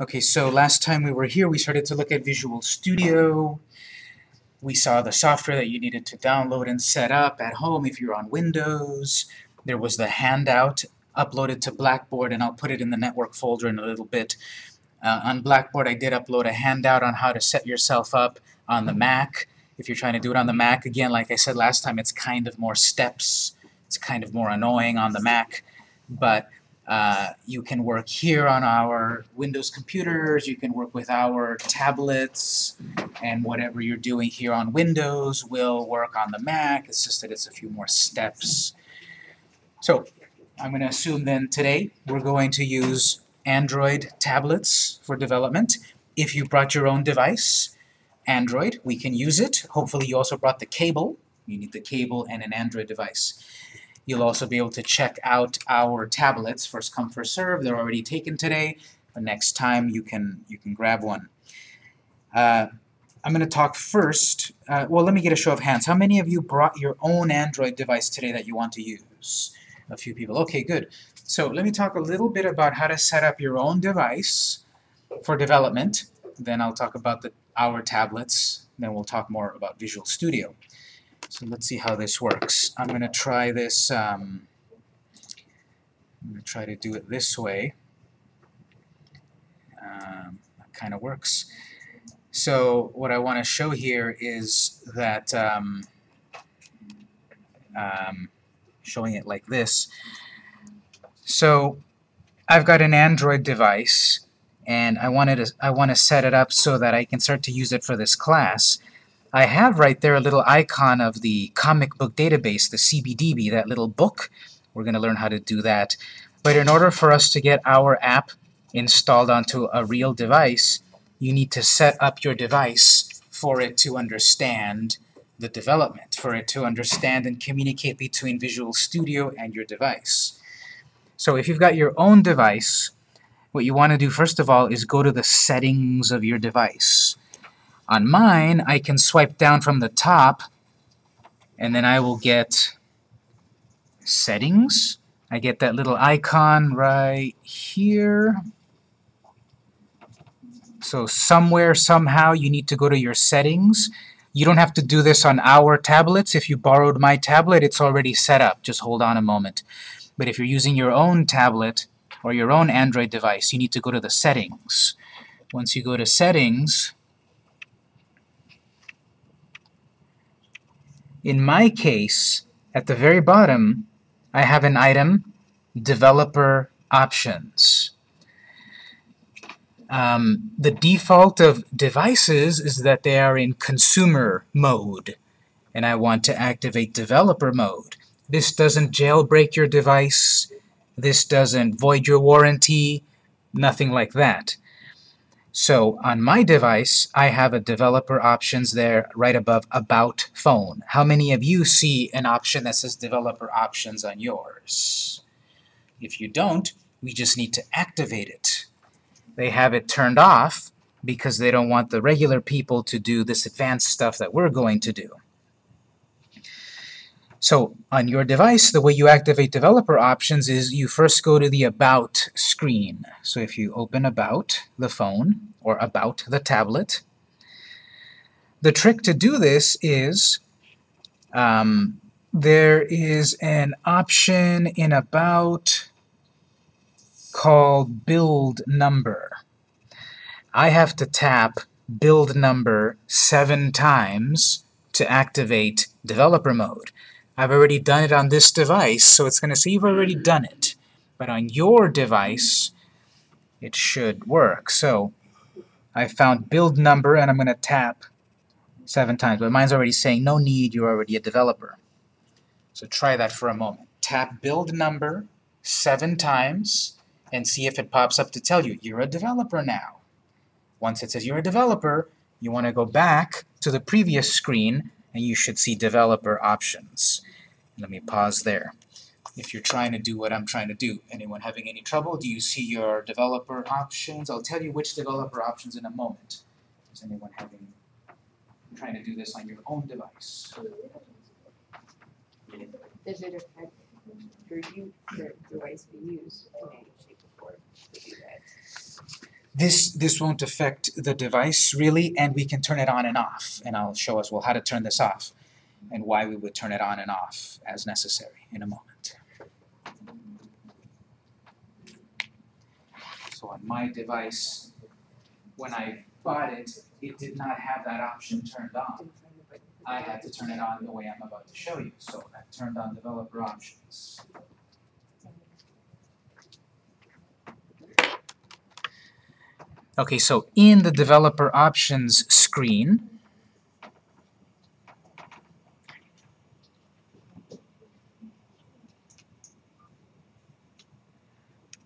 Okay, so last time we were here, we started to look at Visual Studio. We saw the software that you needed to download and set up at home if you're on Windows. There was the handout uploaded to Blackboard, and I'll put it in the network folder in a little bit. Uh, on Blackboard, I did upload a handout on how to set yourself up on the Mac. If you're trying to do it on the Mac, again, like I said last time, it's kind of more steps. It's kind of more annoying on the Mac, but uh, you can work here on our Windows computers, you can work with our tablets, and whatever you're doing here on Windows will work on the Mac. It's just that it's a few more steps. So, I'm going to assume then today we're going to use Android tablets for development. If you brought your own device, Android, we can use it. Hopefully you also brought the cable. You need the cable and an Android device. You'll also be able to check out our tablets, first come, first serve. They're already taken today. but next time you can, you can grab one. Uh, I'm going to talk first. Uh, well, let me get a show of hands. How many of you brought your own Android device today that you want to use? A few people. Okay, good. So let me talk a little bit about how to set up your own device for development. Then I'll talk about the, our tablets. Then we'll talk more about Visual Studio. So let's see how this works. I'm going to try this, um, I'm going to try to do it this way. Um, that kind of works. So what I want to show here is that um, um, showing it like this. So I've got an Android device and I wanted to I want to set it up so that I can start to use it for this class. I have right there a little icon of the comic book database, the CBDB, that little book. We're going to learn how to do that. But in order for us to get our app installed onto a real device, you need to set up your device for it to understand the development, for it to understand and communicate between Visual Studio and your device. So if you've got your own device, what you want to do first of all is go to the settings of your device. On mine, I can swipe down from the top, and then I will get settings. I get that little icon right here. So somewhere, somehow, you need to go to your settings. You don't have to do this on our tablets. If you borrowed my tablet, it's already set up. Just hold on a moment. But if you're using your own tablet or your own Android device, you need to go to the settings. Once you go to settings, In my case, at the very bottom, I have an item, Developer Options. Um, the default of devices is that they are in consumer mode, and I want to activate developer mode. This doesn't jailbreak your device, this doesn't void your warranty, nothing like that. So on my device, I have a developer options there right above About Phone. How many of you see an option that says developer options on yours? If you don't, we just need to activate it. They have it turned off because they don't want the regular people to do this advanced stuff that we're going to do. So on your device, the way you activate developer options is you first go to the About screen. So if you open About the phone or About the tablet, the trick to do this is um, there is an option in About called Build Number. I have to tap Build Number seven times to activate developer mode. I've already done it on this device, so it's going to say you've already done it. But on your device, it should work. So I found build number, and I'm going to tap seven times. But mine's already saying no need, you're already a developer. So try that for a moment. Tap build number seven times and see if it pops up to tell you you're a developer now. Once it says you're a developer, you want to go back to the previous screen and you should see developer options. Let me pause there. If you're trying to do what I'm trying to do, anyone having any trouble? Do you see your developer options? I'll tell you which developer options in a moment. Is anyone having trying to do this on your own device? Does it affect your you, the device we use in any shape or form to do that? This, this won't affect the device really, and we can turn it on and off. And I'll show us, well, how to turn this off and why we would turn it on and off as necessary in a moment. So on my device, when I bought it, it did not have that option turned on. I had to turn it on the way I'm about to show you. So I turned on developer options. Okay, so in the developer options screen,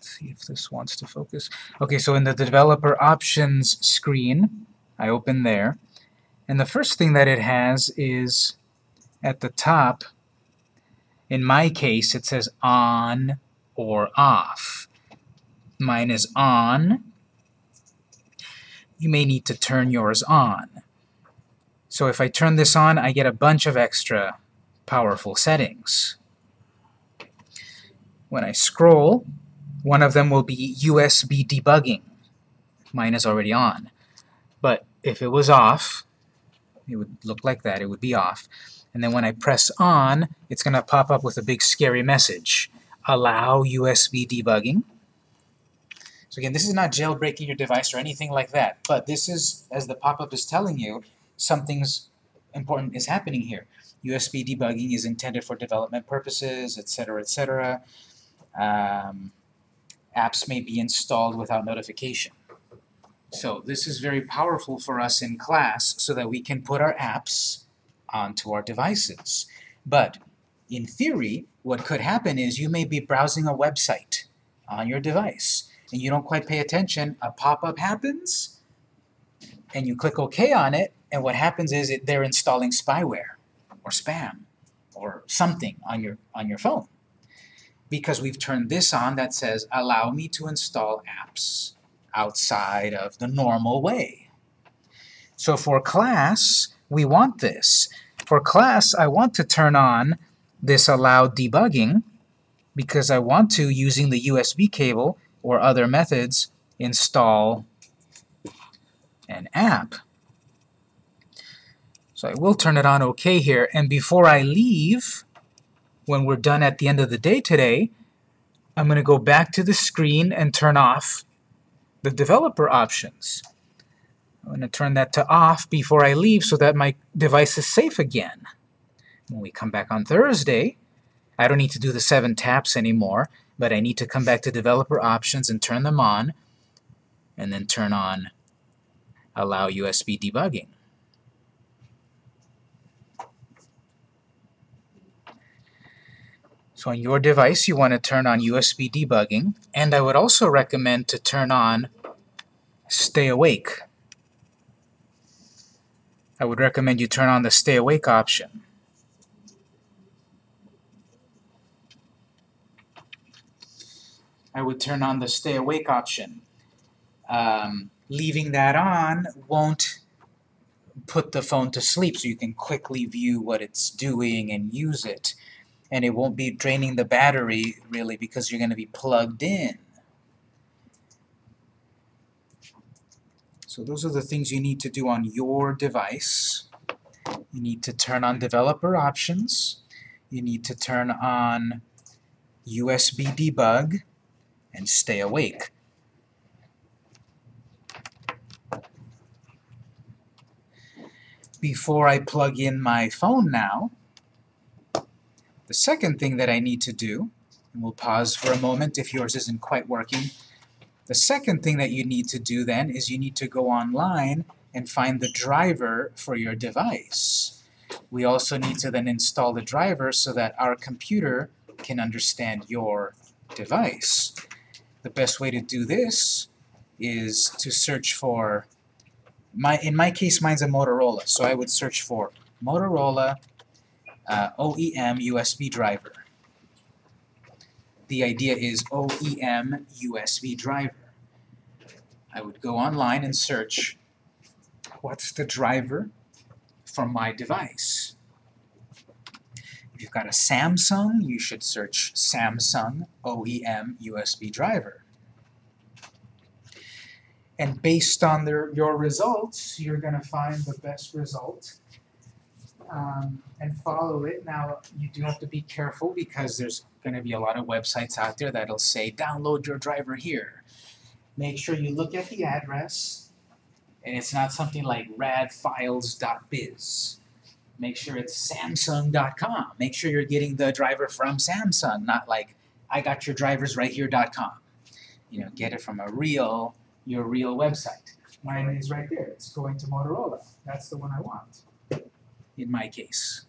see if this wants to focus. Okay, so in the developer options screen, I open there, and the first thing that it has is at the top, in my case, it says on or off. Mine is on. You may need to turn yours on. So if I turn this on, I get a bunch of extra powerful settings. When I scroll, one of them will be USB debugging. Mine is already on. But if it was off, it would look like that, it would be off. And then when I press on, it's going to pop up with a big scary message. Allow USB debugging. So again, this is not jailbreaking your device or anything like that, but this is, as the pop-up is telling you, something's important is happening here. USB debugging is intended for development purposes, etc., etc. Um, apps may be installed without notification. So this is very powerful for us in class so that we can put our apps onto our devices. But in theory, what could happen is you may be browsing a website on your device and you don't quite pay attention, a pop-up happens, and you click OK on it, and what happens is it, they're installing spyware or spam or something on your, on your phone because we've turned this on that says allow me to install apps outside of the normal way. So for class, we want this. For class, I want to turn on this allow debugging because I want to, using the USB cable or other methods, install an app. So I will turn it on OK here, and before I leave, when we're done at the end of the day today, I'm going to go back to the screen and turn off the developer options. I'm going to turn that to off before I leave so that my device is safe again. When we come back on Thursday, I don't need to do the seven taps anymore, but I need to come back to developer options and turn them on, and then turn on allow USB debugging. So on your device, you want to turn on USB debugging, and I would also recommend to turn on Stay Awake. I would recommend you turn on the Stay Awake option. I would turn on the Stay Awake option. Um, leaving that on won't put the phone to sleep so you can quickly view what it's doing and use it and it won't be draining the battery really because you're going to be plugged in. So those are the things you need to do on your device. You need to turn on developer options. You need to turn on USB debug and stay awake. Before I plug in my phone now, the second thing that I need to do, and we'll pause for a moment if yours isn't quite working, the second thing that you need to do then is you need to go online and find the driver for your device. We also need to then install the driver so that our computer can understand your device. The best way to do this is to search for, my, in my case mine's a Motorola, so I would search for Motorola uh, OEM USB driver. The idea is OEM USB driver. I would go online and search what's the driver for my device. If you've got a Samsung, you should search Samsung OEM USB driver. And based on their, your results, you're gonna find the best result um, and follow it. Now, you do have to be careful because there's gonna be a lot of websites out there that'll say, download your driver here. Make sure you look at the address, and it's not something like radfiles.biz. Make sure it's samsung.com. Make sure you're getting the driver from Samsung, not like I got your drivers right here.com. You know, get it from a real, your real website. Mine is right there. It's going to Motorola. That's the one I want, in my case.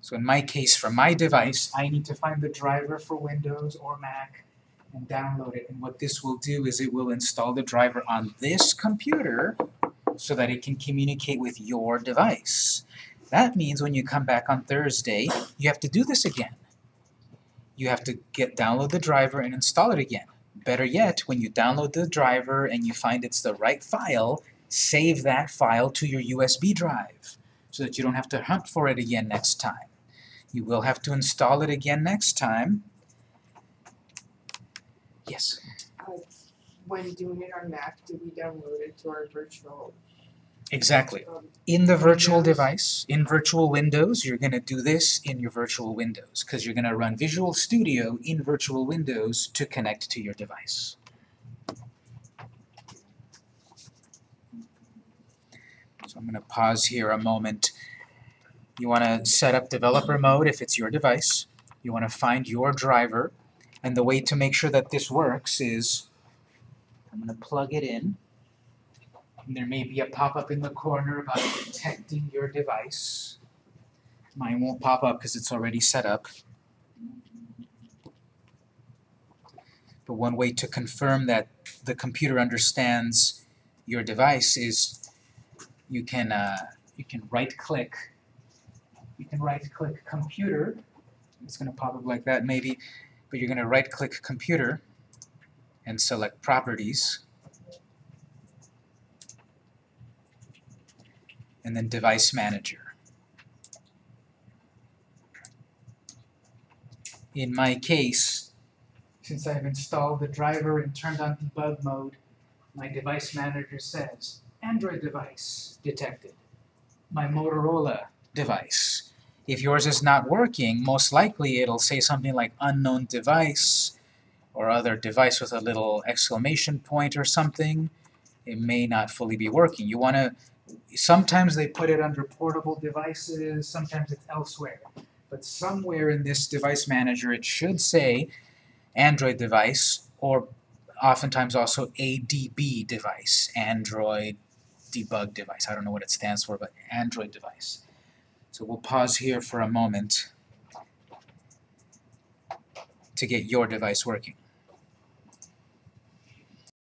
So in my case, for my device, I need to find the driver for Windows or Mac and download it. And what this will do is it will install the driver on this computer so that it can communicate with your device. That means when you come back on Thursday, you have to do this again. You have to get download the driver and install it again. Better yet, when you download the driver and you find it's the right file, save that file to your USB drive so that you don't have to hunt for it again next time. You will have to install it again next time. Yes? Uh, when doing it on Mac, do we download it to our virtual? Exactly. In the virtual device, in virtual Windows, you're going to do this in your virtual Windows because you're going to run Visual Studio in virtual Windows to connect to your device. So I'm going to pause here a moment. You want to set up developer mode if it's your device. You want to find your driver. And the way to make sure that this works is I'm going to plug it in. And there may be a pop-up in the corner about detecting your device. Mine won't pop up because it's already set up. But one way to confirm that the computer understands your device is you can uh, you can right-click. You can right-click computer. It's going to pop up like that maybe, but you're going to right-click computer and select properties. And then Device Manager. In my case, since I've installed the driver and turned on debug mode, my Device Manager says, Android device detected. My Motorola device. If yours is not working, most likely it'll say something like unknown device or other device with a little exclamation point or something. It may not fully be working. You want to sometimes they put it under portable devices, sometimes it's elsewhere. But somewhere in this device manager it should say Android device or oftentimes also ADB device, Android debug device. I don't know what it stands for, but Android device. So we'll pause here for a moment to get your device working.